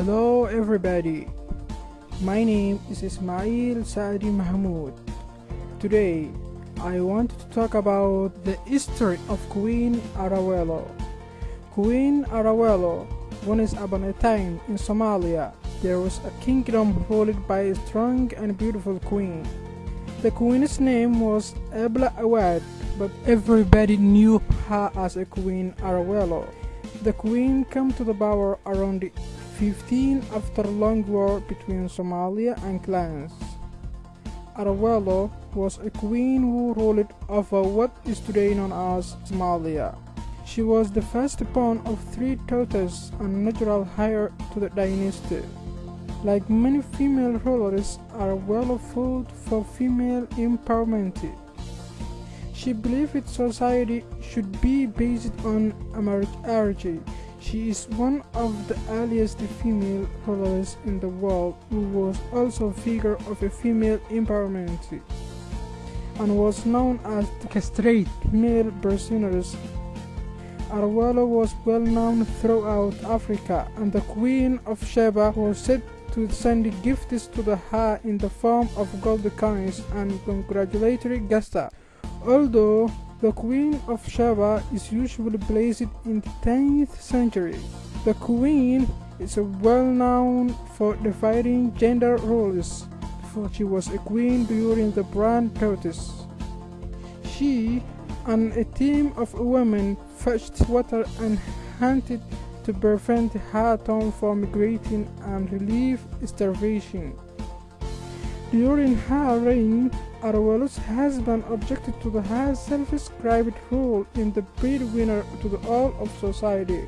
Hello everybody. My name is Ismail Saadi Mahmoud. Today I want to talk about the history of Queen Arawelo. Queen Arawelo once upon a time in Somalia there was a kingdom ruled by a strong and beautiful queen. The queen's name was Ebla Awad, but everybody knew her as a Queen Arawelo. The queen came to the power around 15 after long war between Somalia and clans. Arawelo was a queen who ruled over what is today known as Somalia. She was the firstborn of three daughters and natural heir to the dynasty. Like many female rulers, Arawelo fought for female empowerment. She believed society should be based on marriage. She is one of the earliest female rulers in the world who was also a figure of a female empowerment and was known as the castrate male prisoners. Arawelo was well known throughout Africa and the Queen of Sheba was said to send gifts to the her in the form of gold coins and congratulatory gesta. Although the Queen of Sheba is usually placed in the 10th century, the Queen is well known for defying gender roles, for she was a queen during the Bronze Tortoise. She and a team of women fetched water and hunted to prevent her town from migrating and relieve starvation. During her reign, Arawelo's husband objected to the her self-described role in the breadwinner to the all of society,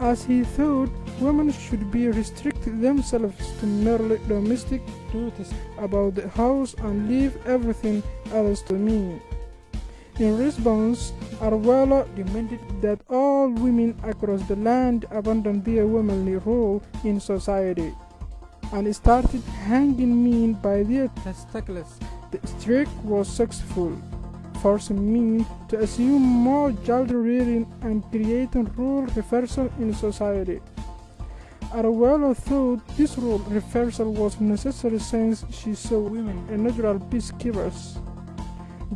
as he thought women should be restricted themselves to merely domestic duties about the house and leave everything else to me. In response, Arawelo demanded that all women across the land abandon their womanly role in society and started hanging men by their testicles. The strike was successful, forcing men to assume more child rearing and creating role reversal in society. Arawelo thought this role reversal was necessary since she saw women as natural peacekeepers.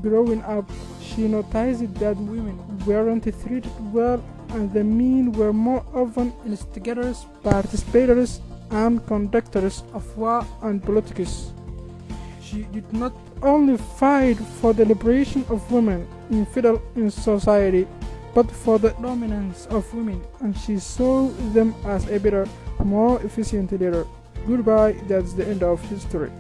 Growing up, she noticed that women weren't treated well and the men were more often instigators, participators, and conductors of war and politics. She did not only fight for the liberation of women in feudal in society, but for the dominance of women, and she saw them as a better, more efficient leader. Goodbye, that's the end of history.